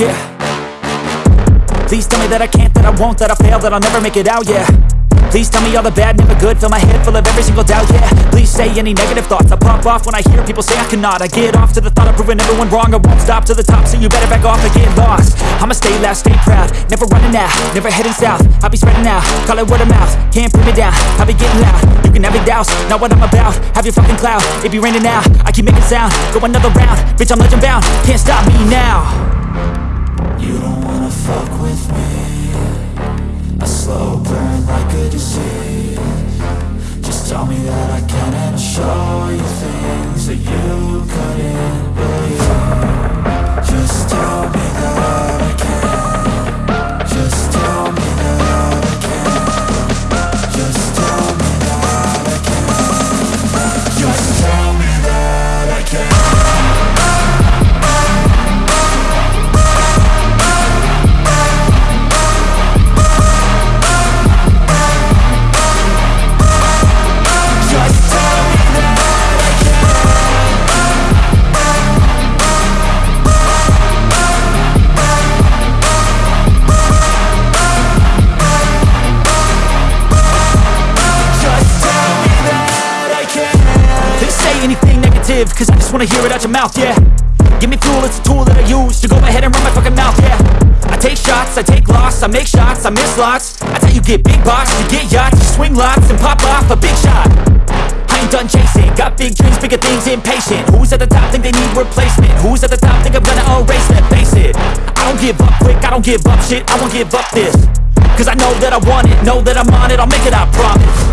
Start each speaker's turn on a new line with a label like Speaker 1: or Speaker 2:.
Speaker 1: yeah Please tell me that I can't, that I won't, that I fail, that I'll never make it out, yeah Please tell me all the bad, never good Fill my head full of every single doubt, yeah Please say any negative thoughts I pop off when I hear people say I cannot I get off to the thought of proving everyone wrong I won't stop to the top, so you better back off and get lost I'ma stay loud, stay proud Never running out, never heading south I'll be spreading out, call it word of mouth Can't put me down, I'll be getting loud You can have your doubts, not what I'm about Have your fucking cloud, it be raining now I keep making sound, go another round Bitch, I'm legend bound, can't stop me now
Speaker 2: fuck with me a slow burn like a disease
Speaker 1: anything negative Cause I just wanna hear it out your mouth, yeah Give me fuel, it's a tool that I use To go ahead and run my fucking mouth, yeah I take shots, I take loss, I make shots, I miss lots That's how you get big box, you get yachts You swing lots and pop off a big shot I ain't done chasing, got big dreams, bigger things, impatient Who's at the top think they need replacement? Who's at the top think I'm gonna erase them? Face it, I don't give up quick, I don't give up shit I won't give up this Cause I know that I want it, know that I'm on it I'll make it, I promise